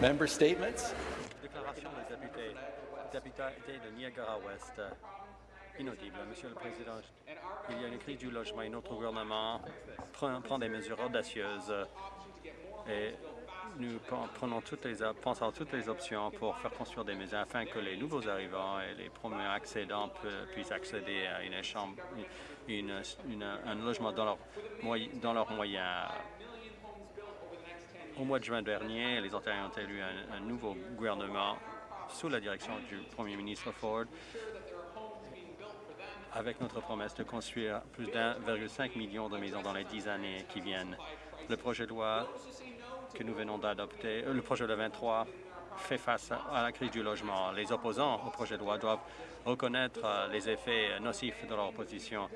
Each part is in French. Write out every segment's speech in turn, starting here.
Member statements? Déclaration des députés. Député de Niagara-Ouest. Inaudible. Monsieur le Président, il y a une crise du logement et notre gouvernement prend, des mesures audacieuses et nous prenons toutes les, pensons à toutes les options pour faire construire des maisons afin que les nouveaux arrivants et les premiers accédants puissent accéder à une chambre, une, un logement dans leurs moyens. Au mois de juin dernier, les Ontariens ont élu un, nouveau gouvernement sous la direction du Premier ministre Ford avec notre promesse de construire plus d'1,5 million de maisons dans les dix années qui viennent. Le projet de loi que nous venons d'adopter, euh, le projet de 23, fait face à la crise du logement. Les opposants au projet de loi doivent reconnaître euh, les effets nocifs de leur opposition.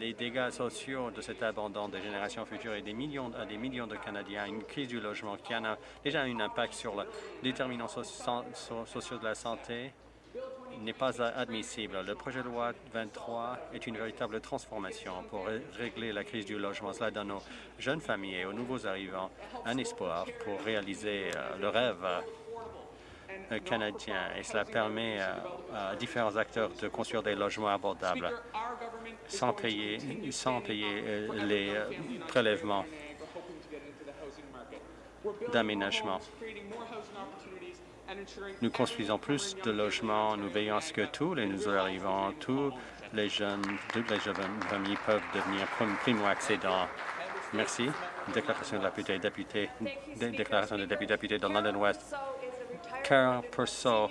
Les dégâts sociaux de cet abandon des générations futures et des millions, des millions de Canadiens, une crise du logement qui a déjà un impact sur les déterminants sociaux de la santé, n'est pas admissible. Le projet de loi 23 est une véritable transformation pour régler la crise du logement. Cela donne aux jeunes familles et aux nouveaux arrivants un espoir pour réaliser euh, le rêve euh, canadien et cela permet euh, à différents acteurs de construire des logements abordables sans payer, sans payer les prélèvements d'aménagement. Nous construisons plus de logements, nous veillons à ce que tous les nouveaux arrivants, tous les jeunes, les jeunes familles peuvent devenir primo-accédants. Merci. Déclaration de la député, déclaration de député, député de London West. Carol Purcell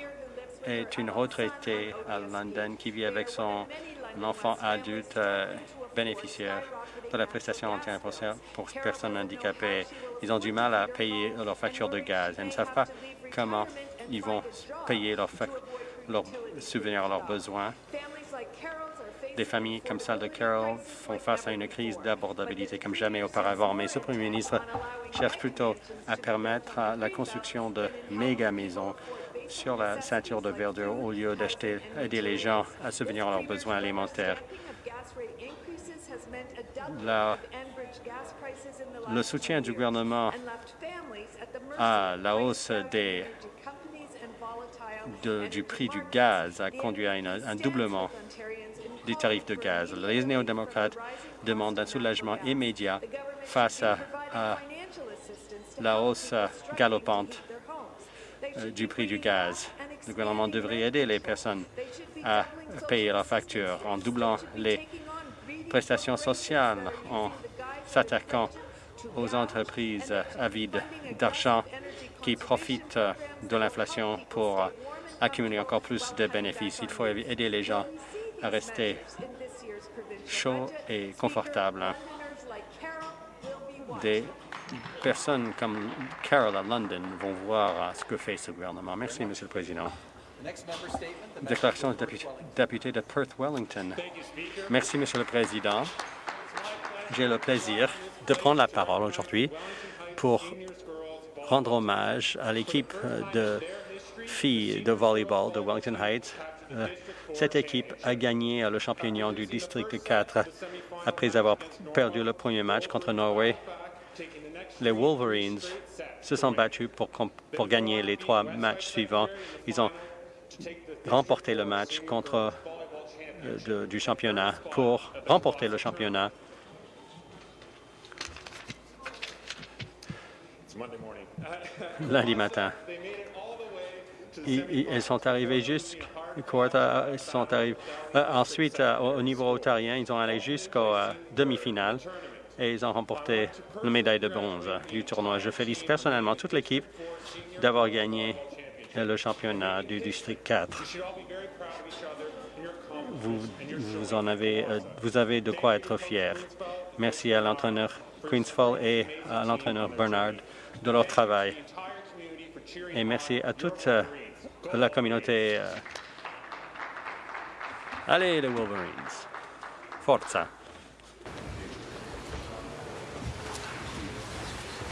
est une retraitée à London qui vit avec son enfant adulte euh, bénéficiaire de la prestation entière pour personnes handicapées. Ils ont du mal à payer leur facture de gaz. Ils ne savent pas comment ils vont payer leurs leur à leurs besoins. Des familles comme celle de Carol font face à une crise d'abordabilité comme jamais auparavant, mais ce Premier ministre cherche plutôt à permettre la construction de méga maisons sur la ceinture de verdure au lieu d'acheter aider les gens à subvenir à leurs besoins alimentaires. le soutien du gouvernement à la hausse des du prix du gaz a conduit à un doublement de gaz. Les néo-démocrates demandent un soulagement immédiat face à, la hausse galopante euh, du prix du gaz. Le gouvernement devrait aider les personnes à payer leurs factures en doublant les prestations sociales, en s'attaquant aux entreprises avides d'argent qui profitent de l'inflation pour accumuler encore plus de bénéfices. Il faut aider les gens à rester chauds et confortables. Des personnes comme Carol à London vont voir ce que fait ce gouvernement. Merci, Monsieur le Président. Déclaration de député de Perth-Wellington. Merci, Monsieur le Président. J'ai le plaisir de prendre la parole aujourd'hui pour rendre hommage à l'équipe de filles de volleyball de Wellington Heights. Euh, cette équipe a gagné le championnat du district 4 après avoir perdu le premier match contre Norway. Les Wolverines se sont battus pour, pour gagner les trois matchs suivants. Ils ont remporté le match contre euh, du championnat pour remporter le championnat. Lundi matin ils, sont arrivés jusqu'à sont arrivés. Euh, ensuite, euh, au niveau ontarien, ils ont allé jusqu'aux euh, demi-finales et ils ont remporté la médaille de bronze du tournoi. Je félicite personnellement toute l'équipe d'avoir gagné le championnat du district 4. Vous, en avez, vous avez de quoi être fier. Merci à l'entraîneur Queensfall et à l'entraîneur Bernard de leur travail. Et merci à toute la communauté. Allez, les Wolverines. Forza.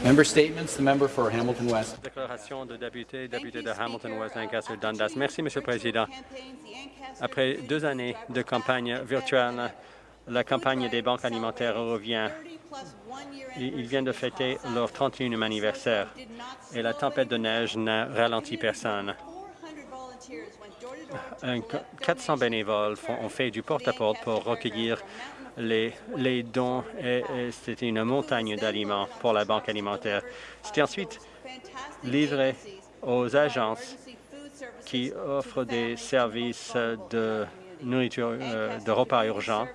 Member statements. The member for Hamilton West. Déclaration de député, député de Hamilton West, Lancaster Dundas. Merci, Monsieur le Président. Après deux années de campagne virtuelle, la campagne des banques alimentaires revient Ils viennent de fêter leur 31e anniversaire et la tempête de neige n'a ralenti personne. 400 bénévoles ont fait du porte-à-porte pour recueillir les, les dons et, c'était une montagne d'aliments pour la banque alimentaire. C'était ensuite livré aux agences qui offrent des services de nourriture, euh, de repas urgents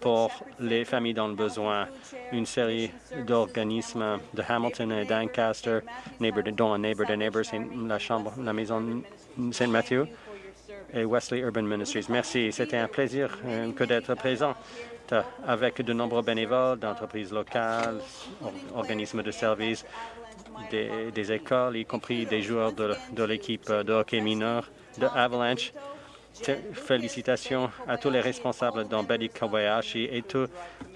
pour les familles dans le besoin. Une série d'organismes de Hamilton et d'Ancaster, dont Neighbor de Neighbors, la chambre, la maison Saint Matthew et Wesley Urban Ministries. Merci. C'était un plaisir euh, que d'être présent avec de nombreux bénévoles d'entreprises locales, organismes de services, des, écoles, y compris des joueurs de, l'équipe de hockey mineur de Avalanche. Félicitations à tous les responsables dans Betty Kobayashi et tous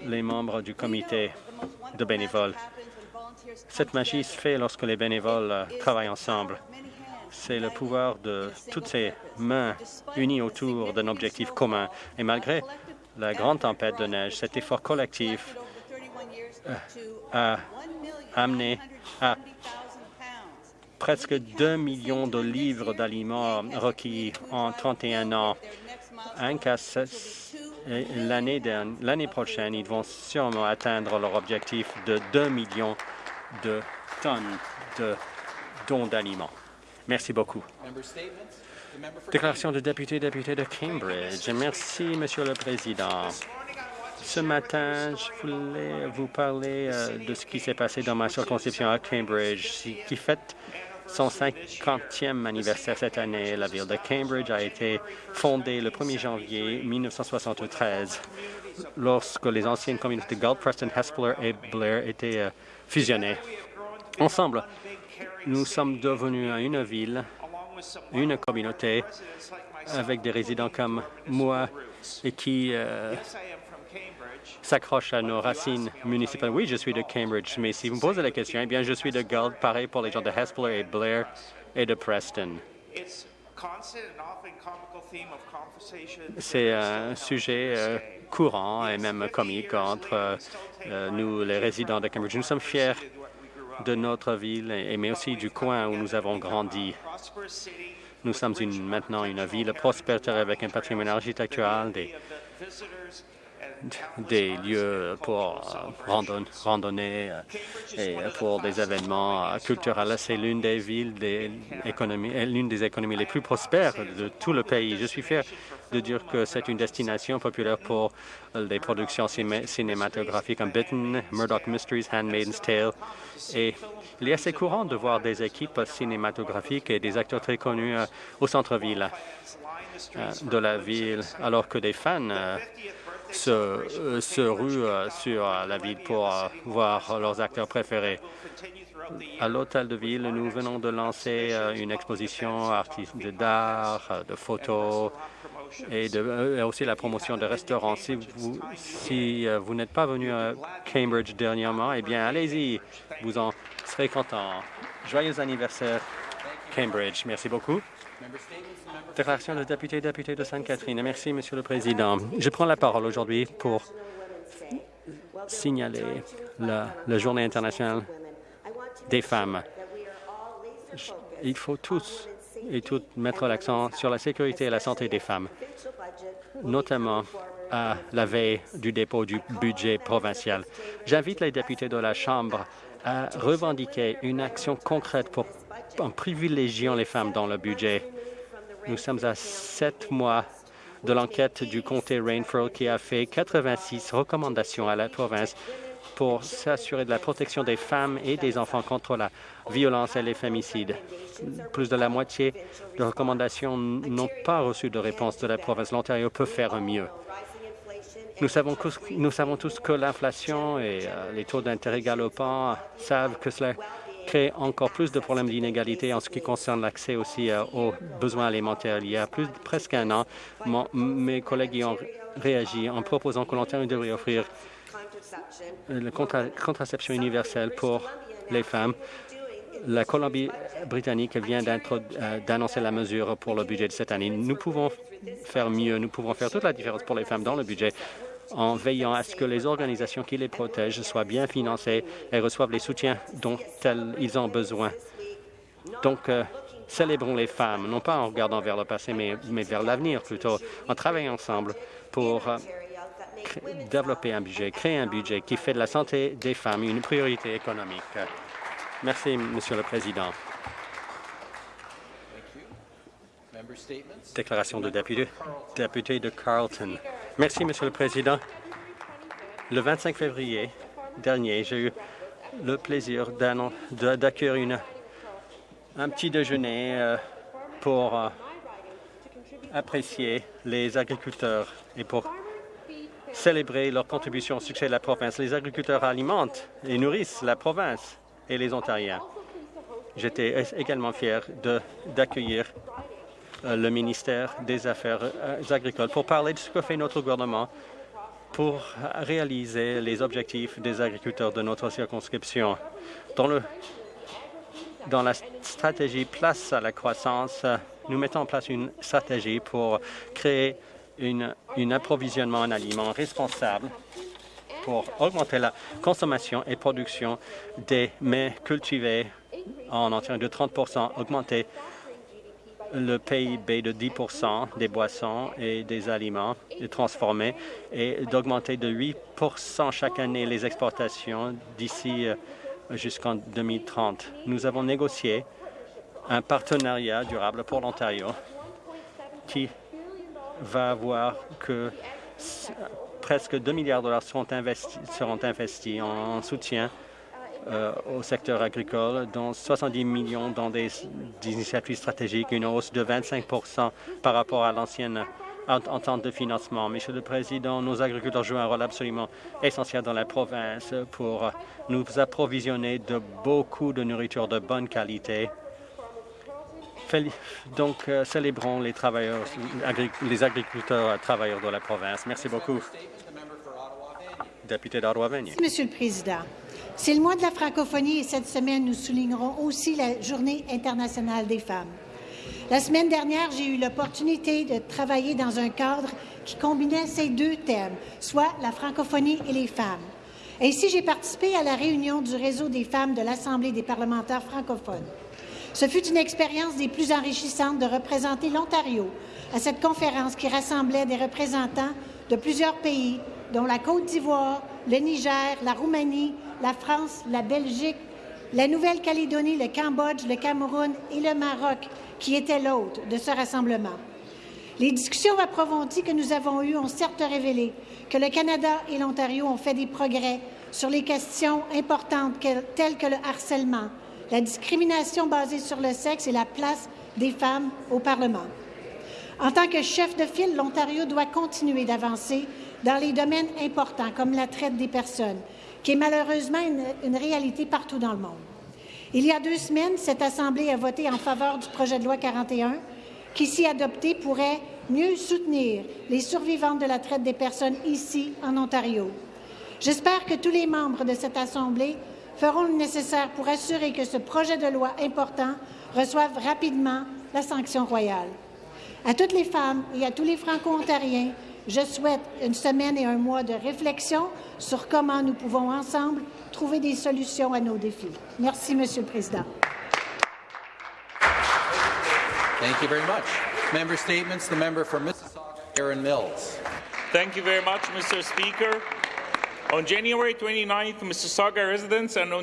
les membres du comité de bénévoles. Cette magie se fait lorsque les bénévoles euh, travaillent ensemble. C'est le pouvoir de toutes ces mains unies autour d'un objectif commun. Et malgré la grande tempête de neige, cet effort collectif euh, a amené à presque 2 millions de livres d'aliments requis en 31 ans. L'année prochaine, ils vont sûrement atteindre leur objectif de 2 millions de tonnes de dons d'aliments. Merci beaucoup. Déclaration de député, député de Cambridge. Merci, Monsieur le Président. Ce matin, je voulais vous parler euh, de ce qui s'est passé dans ma circonscription à Cambridge, qui fête son 50e anniversaire cette année. La ville de Cambridge a été fondée le 1er janvier 1973, lorsque les anciennes communautés de Preston, Hespeler et Blair étaient euh, fusionnées. Ensemble, nous sommes devenus une ville, une communauté, avec des résidents comme moi et qui euh, s'accrochent à nos racines municipales. Oui, je suis de Cambridge, mais si vous me posez la question, eh bien, je suis de Galt, pareil pour les gens de Hespeler et Blair et de Preston. C'est un sujet euh, courant et même comique entre euh, nous, les résidents de Cambridge. Nous sommes fiers de notre ville, mais aussi du coin où nous avons grandi. Nous sommes maintenant une ville prospère avec un patrimoine architectural, des, des lieux pour randonner euh, et pour des événements euh, culturels. C'est l'une des villes, des économies, euh, l'une des économies les plus prospères de tout le pays. Je suis fier de dire que c'est une destination populaire pour les productions cinématographiques comme Bitten, Murdoch Mysteries, Handmaid's Tale. Et il est assez courant de voir des équipes cinématographiques et des acteurs très connus au centre-ville de la ville, alors que des fans se, euh, se ruent euh, sur euh, la ville pour voir leurs acteurs préférés. À l'hôtel de ville, nous venons de lancer une exposition d'art, de photos et, aussi la promotion de restaurants. Si vous, si vous n'êtes pas venu à Cambridge dernièrement, eh bien, allez-y, vous en serez content. Joyeux anniversaire, Cambridge. Merci beaucoup. Déclaration de député député de Sainte-Catherine. Merci, Monsieur le Président. Je prends la parole aujourd'hui pour signaler la, Journée internationale des femmes. Il faut tous et toutes mettre l'accent sur la sécurité et la santé des femmes, notamment à la veille du dépôt du budget provincial. J'invite les députés de la Chambre à revendiquer une action concrète pour, en privilégiant les femmes dans le budget. Nous sommes à sept mois de l'enquête du comté Rainford qui a fait 86 recommandations à la province pour s'assurer de la protection des femmes et des enfants contre la violence et les fémicides. Plus de la moitié des recommandations n'ont pas reçu de réponse de la province. L'Ontario peut faire mieux. Nous savons, nous savons tous que l'inflation et euh, les taux d'intérêt galopants savent que cela crée encore plus de problèmes d'inégalité en ce qui concerne l'accès aussi euh, aux besoins alimentaires. Il y a plus, presque un an, mes collègues y ont réagi en proposant que l'Ontario devrait offrir la contraception universelle pour les femmes. La Colombie-Britannique vient euh, d'annoncer la mesure pour le budget de cette année. Nous pouvons faire mieux, nous pouvons faire toute la différence pour les femmes dans le budget en veillant à ce que les organisations qui les protègent soient bien financées et reçoivent les soutiens dont ils ont besoin. Donc, euh, célébrons les femmes, non pas en regardant vers le passé, mais, mais vers l'avenir plutôt, en travaillant ensemble pour euh, développer un budget, créer un budget qui fait de la santé des femmes une priorité économique. Merci, Monsieur le Président. Déclaration de député, de Carleton. Merci, Monsieur le Président. Le 25 février dernier, j'ai eu le plaisir d'accueillir un petit déjeuner euh, pour euh, apprécier les agriculteurs et pour célébrer leur contribution au succès de la province. Les agriculteurs alimentent et nourrissent la province et les Ontariens. J'étais également fier d'accueillir le ministère des Affaires euh, agricoles pour parler de ce que fait notre gouvernement pour réaliser les objectifs des agriculteurs de notre circonscription. Dans, le, dans la stratégie Place à la croissance, nous mettons en place une stratégie pour créer un approvisionnement en aliments responsable pour augmenter la consommation et production des mets cultivés en Ontario de 30% augmenter le PIB de 10% des boissons et des aliments transformés et d'augmenter de 8% chaque année les exportations d'ici euh, jusqu'en 2030. Nous avons négocié un partenariat durable pour l'Ontario qui va voir que presque 2 milliards de dollars seront investis, seront investis en soutien euh, au secteur agricole, dont 70 millions dans des, initiatives stratégiques, une hausse de 25% par rapport à l'ancienne entente de financement. Monsieur le Président, nos agriculteurs jouent un rôle absolument essentiel dans la province pour nous approvisionner de beaucoup de nourriture de bonne qualité donc, euh, célébrons les travailleurs, les agriculteurs travailleurs de la province. Merci beaucoup. Député d'Ottawa, Monsieur le Président, c'est le mois de la francophonie et cette semaine, nous soulignerons aussi la Journée internationale des femmes. La semaine dernière, j'ai eu l'opportunité de travailler dans un cadre qui combinait ces deux thèmes, soit la francophonie et les femmes. Ainsi, j'ai participé à la réunion du réseau des femmes de l'Assemblée des parlementaires francophones. Ce fut une expérience des plus enrichissantes de représenter l'Ontario à cette conférence qui rassemblait des représentants de plusieurs pays, dont la Côte d'Ivoire, le Niger, la Roumanie, la France, la Belgique, la Nouvelle-Calédonie, le Cambodge, le Cameroun et le Maroc, qui étaient l'hôte de ce rassemblement. Les discussions approfondies que nous avons eues ont certes révélé que le Canada et l'Ontario ont fait des progrès sur les questions importantes telles que le harcèlement, la discrimination basée sur le sexe et la place des femmes au Parlement. En tant que chef de file, l'Ontario doit continuer d'avancer dans les domaines importants comme la traite des personnes, qui est malheureusement une, réalité partout dans le monde. Il y a deux semaines, cette Assemblée a voté en faveur du projet de loi 41, qui, si adopté, pourrait mieux soutenir les survivantes de la traite des personnes ici, en Ontario. J'espère que tous les membres de cette Assemblée feront le nécessaire pour assurer que ce projet de loi important reçoive rapidement la sanction royale. À toutes les femmes et à tous les Franco-Ontariens, je souhaite une semaine et un mois de réflexion sur comment nous pouvons ensemble trouver des solutions à nos défis. Merci, Monsieur le Président. Thank you very much. Member statements. The member for Mississauga, Aaron Mills. Thank you very much, Mr. Speaker. On January 29th, Mississauga residents and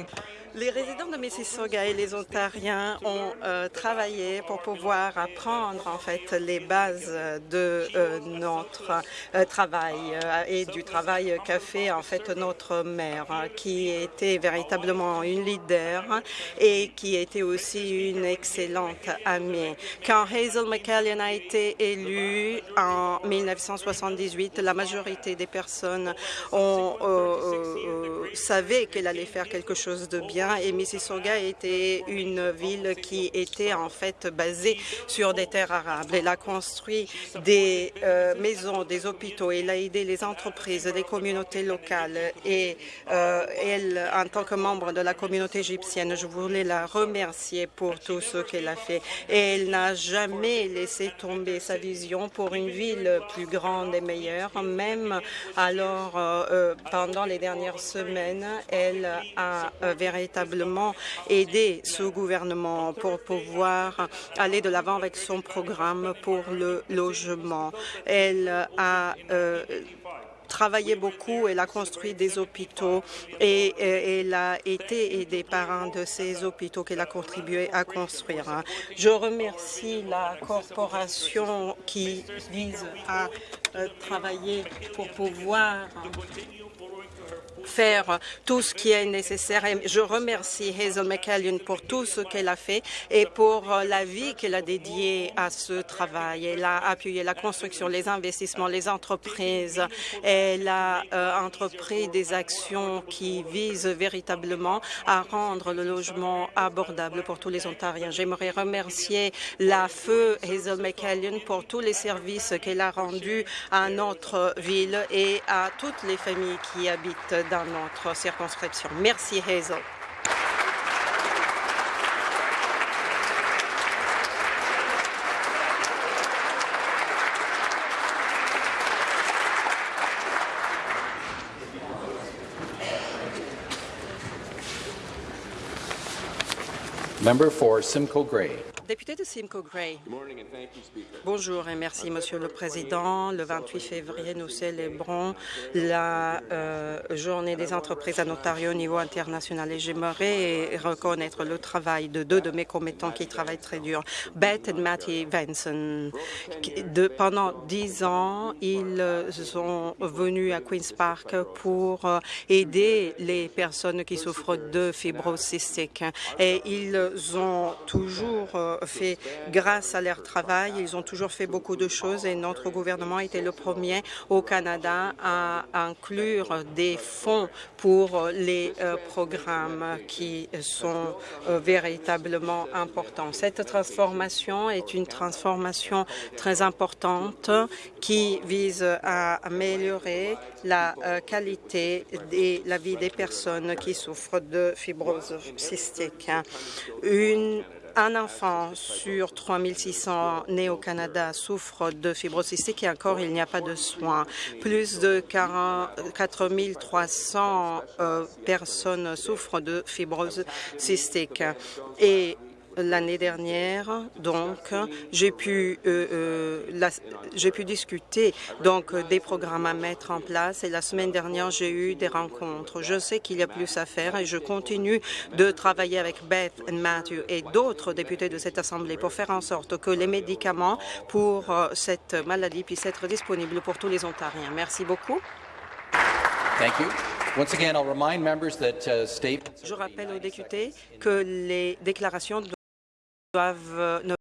les résidents de Mississauga et les Ontariens ont euh, travaillé pour pouvoir apprendre en fait les bases de euh, notre euh, travail et du travail qu'a fait en fait notre maire, qui était véritablement une leader et qui était aussi une excellente amie. Quand Hazel McCallion a été élue en 1978, la majorité des personnes ont, savaient qu'elle allait faire quelque chose de bien Et Mississauga était une ville qui était en fait basée sur des terres arables. Elle a construit des euh, maisons, des hôpitaux, elle a aidé les entreprises, les communautés locales et euh, elle, en tant que membre de la communauté égyptienne, je voulais la remercier pour tout ce qu'elle a fait. Et elle n'a jamais laissé tomber sa vision pour une ville plus grande et meilleure, même alors euh, pendant les dernières semaines, elle a euh, aidé ce gouvernement pour pouvoir aller de l'avant avec son programme pour le logement. Elle a euh, travaillé beaucoup, elle a construit des hôpitaux et, et elle a été aidée par un de ces hôpitaux qu'elle a contribué à construire. Je remercie la corporation qui vise à euh, travailler pour pouvoir faire tout ce qui est nécessaire. Je remercie Hazel McCallion pour tout ce qu'elle a fait et pour la vie qu'elle a dédiée à ce travail. Elle a appuyé la construction, les investissements, les entreprises. Elle a euh, entrepris des actions qui visent véritablement à rendre le logement abordable pour tous les Ontariens. J'aimerais remercier la feu Hazel McCallion pour tous les services qu'elle a rendus à notre ville et à toutes les familles qui habitent dans notre circonscription. Merci, Hazel. Member for Simcoe Gray. Député de Simcoe Gray. Bonjour et merci, Monsieur le Président. Le 28 février, nous célébrons la euh, journée des entreprises en Ontario au niveau international. et j'aimerais reconnaître le travail de deux de mes commettants qui travaillent très dur, Beth et Matty Benson. De, pendant dix ans, ils sont venus à Queen's Park pour euh, aider les personnes qui souffrent de fibrose cystique. et ils ont toujours euh, fait grâce à leur travail. Ils ont toujours fait beaucoup de choses et notre gouvernement était le premier au Canada à inclure des fonds pour les euh, programmes qui sont euh, véritablement importants. Cette transformation est une transformation très importante qui vise à améliorer la euh, qualité de la vie des personnes qui souffrent de fibrose cystique. Une un enfant sur 3600 nés au Canada souffre de fibrose cystique et encore il n'y a pas de soins. Plus de 4300 euh, personnes souffrent de fibrose cystique. Et l'année dernière, donc, j'ai pu, euh, euh, j'ai pu discuter donc des programmes à mettre en place et la semaine dernière, j'ai eu des rencontres. Je sais qu'il y a plus à faire et je continue de travailler avec Beth et Matthew et d'autres députés de cette Assemblée pour faire en sorte que les médicaments pour euh, cette maladie puissent être disponibles pour tous les Ontariens. Merci beaucoup. Thank you. Once again, I'll remind members that statements Je rappelle aux députés que les déclarations doivent, ne